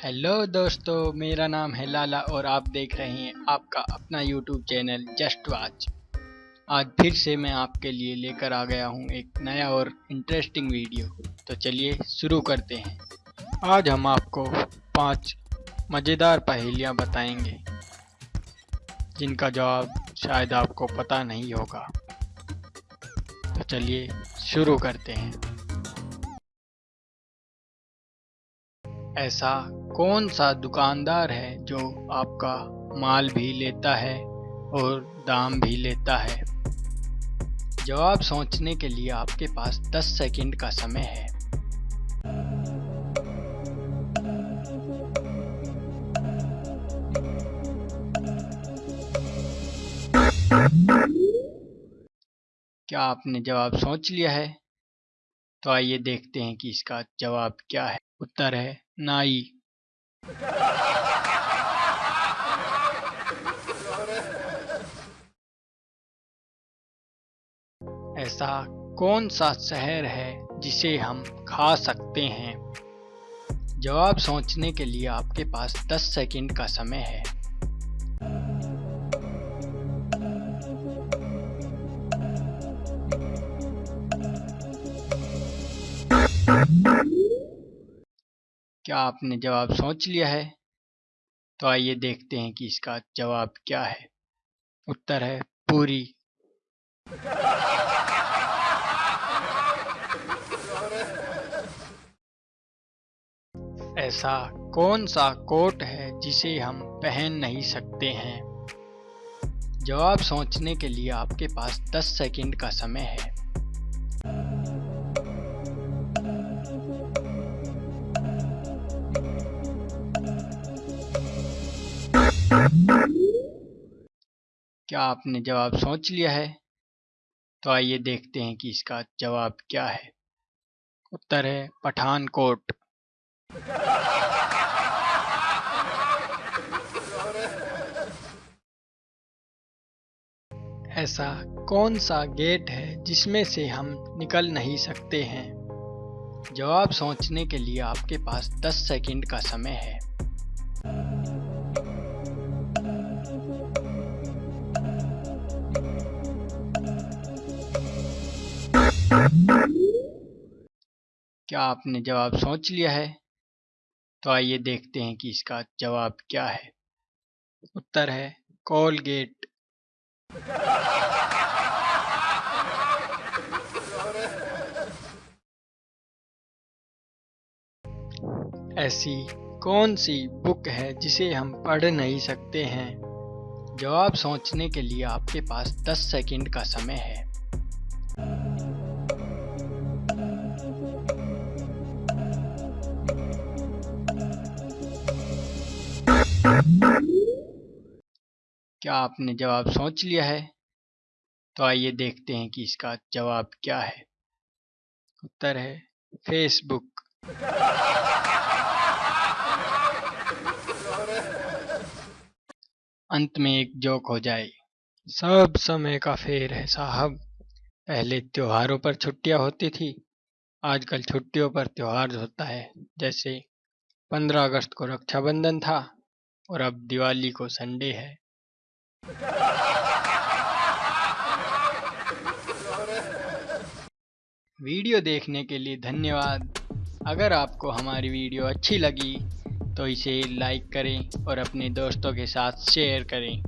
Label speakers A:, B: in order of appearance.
A: Hello दोस्तों, मेरा नाम है लाला और आप देख रहे हैं आपका अपना यूट्यूब चैनल जस्ट वाच आज फिर से मैं आपके लिए लेकर आ गया हूँ एक नया और इंटरेस्टिंग वीडियो तो चलिए शुरू करते हैं। आज हम आपको पाँच मज़ेदार पहेलियाँ बताएँगे, जिनका जवाब शायद आपको पता नहीं होगा। तो चलिए शुरू करते हैं। ऐसा कौन सा दुकानदार है जो आपका माल भी लेता है और दाम भी लेता है? जवाब सोचने के लिए आपके पास 10 सेकंड का समय है। क्या आपने जवाब सोच लिया है? तो आइए देखते हैं कि इसका जवाब क्या है। उत्तर है नाई। ऐसा कौन सा शहर है जिसे हम खा सकते हैं? जवाब सोचने के लिए आपके पास 10 सेकंड का समय है। क्या आपने जवाब सोच लिया है? तो आइए देखते हैं कि इसका जवाब क्या है। उत्तर है, पूरी। ऐसा कौन सा कोट है जिसे हम पहन नहीं सकते हैं? जवाब सोचने के लिए आपके पास 10 सेकंड का समय है। क्या आपने जवाब सोच लिया है? तो आइए देखते हैं कि इसका जवाब क्या है। उत्तर है पठानकोट। ऐसा कौन सा गेट है जिसमें से हम निकल नहीं सकते हैं? जवाब सोचने के लिए आपके पास 10 सेकंड का समय है। क्या आपने जवाब सोच लिया है? तो आइए देखते हैं कि इसका जवाब क्या है। उत्तर है, कोलगेट। ऐसी कौन सी बुक है जिसे हम पढ़ नहीं सकते हैं? जवाब सोचने के लिए आपके पास 10 सेकंड का समय है। क्या आपने जवाब सोच लिया है? तो आइए देखते हैं कि इसका जवाब क्या है। उत्तर है, फेसबुक। अंत में एक जोक हो जाए। सब समय का फेर है साहब। पहले त्योहारों पर छुट्टियाँ होती थी। आजकल छुट्टियों पर त्योहार होता है। जैसे 15 अगस्त को रक्षाबंधन था और अब दिवाली को संडे है। वीडियो देखने के लिए धन्यवाद। अगर आपको हमारी वीडियो अच्छी लगी तो इसे लाइक करें और अपने दोस्तों के साथ शेयर करें।